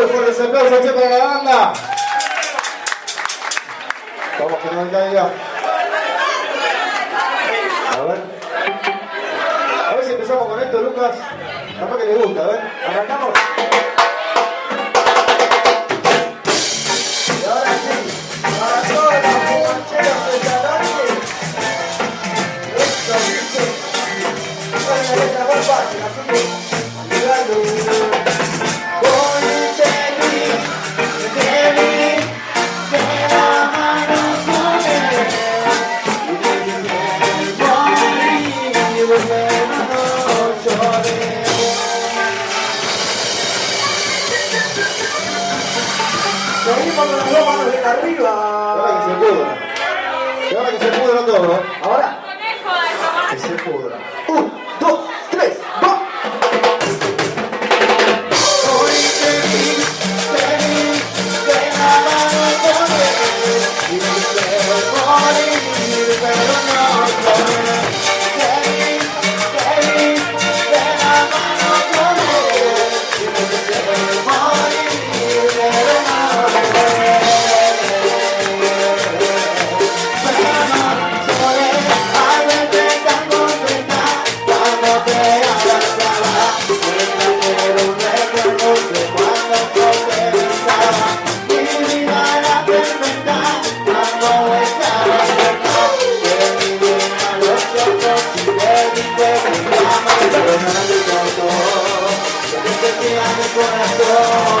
muy fuertes aplausos aquí para la banda. Vamos que no caiga. A ver. A ver si empezamos con esto, Lucas. Capaz que les gusta, a ver. Arrancamos. cuando las dos manos de arriba. Ahora que se pudra. ahora que se pudra todo. Ahora. Que se pudra. Uh. Yeah.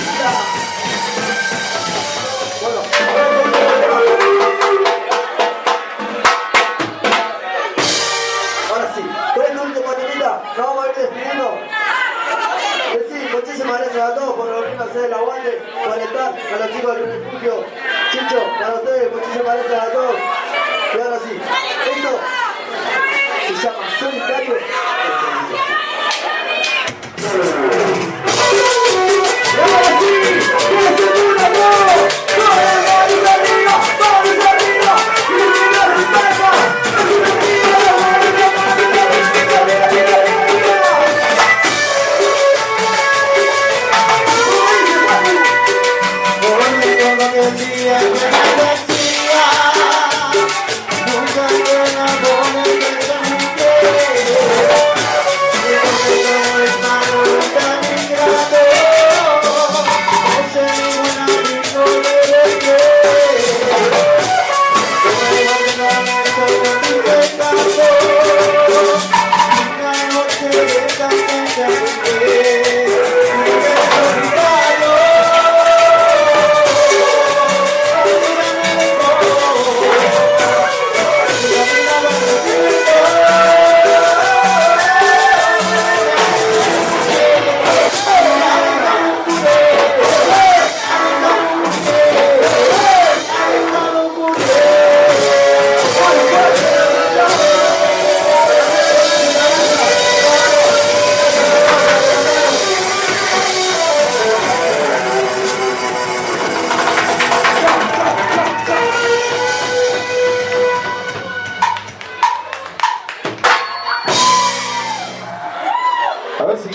hacer el aguante, conectar a los chicos del refugio. Chicho, para ustedes, muchísimas gracias a todos. Y ahora sí, esto se llama Solitario.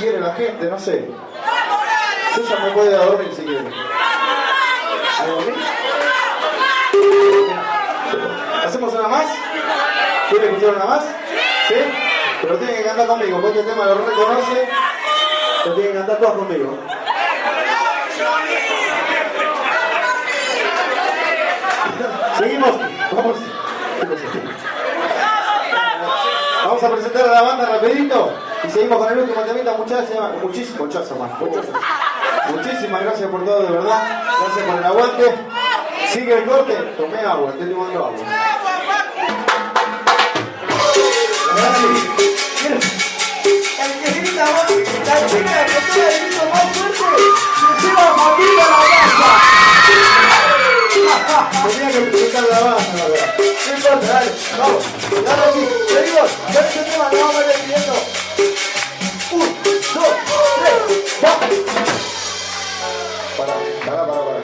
Quiere la gente, no sé. Ya me a dormir si quiere. ¿Hacemos una más? ¿Quiere escuchar una más? ¿Sí? Pero tienen que cantar conmigo, porque este tema lo reconoce. Pero tienen que cantar todos conmigo. Seguimos. Vamos. Vamos a presentar a la banda rapidito y seguimos con el último temita, muchachas, muchísimo, muchachas más. Muchísimas gracias por todo, de verdad. Gracias por el aguante. Sigue el corte, tomé agua, estoy tomando agua. El que grita más, la chica que tiene el grito más fuerte, se lleva a la casa. Tenía que presentar a la banda, la verdad. No importa, dale, vamos, dale aquí, seguimos, ya este tema lo vamos a ir despidiendo. Un, dos, tres, vamos. Pará, pará, pará, pará.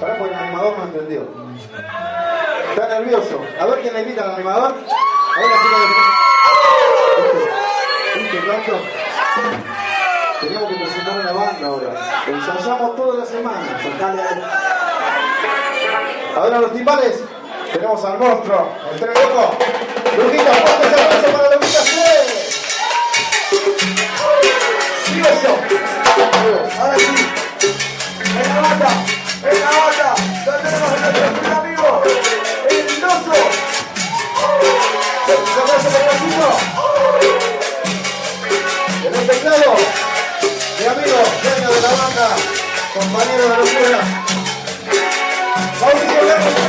Pará porque el animador no entendió. Está nervioso. A ver quién le invita al animador. A ver la chica de ¿Viste tanto? Teníamos que presentar a la banda ahora. Ensayamos toda la semana. Dale, dale. Ahora los timbales. Tenemos al monstruo, el tren loco. Lujita, fuerte ese abrazo para Lujita. Sigo yo. Ahora sí. En la banda, en la banda, ya tenemos a nuestro amigo, el Mendozo. Un abrazo el teclado, mi amigo, dueño de la banda, compañero de la locura. Blanco,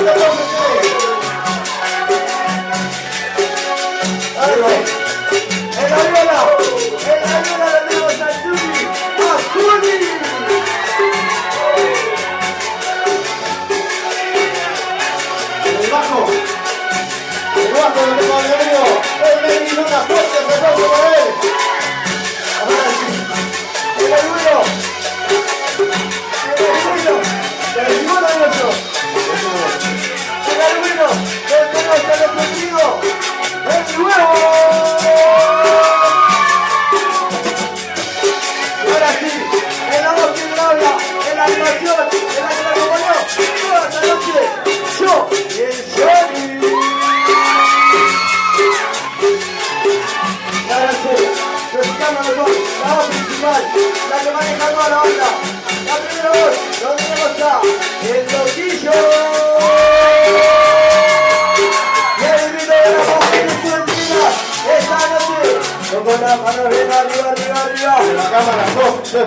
un aplauso, Mejor la voz principal, la que maneja toda la banda. La primera voz, donde tenemos a el Loquillo. Y el de la la arriba, arriba, arriba, la cámara, dos, tres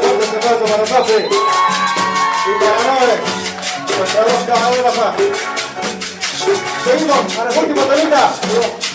para. Seguimos, para el último temita.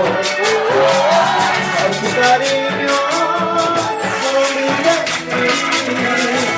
Como dice, ay, como duele, vivir sin ti.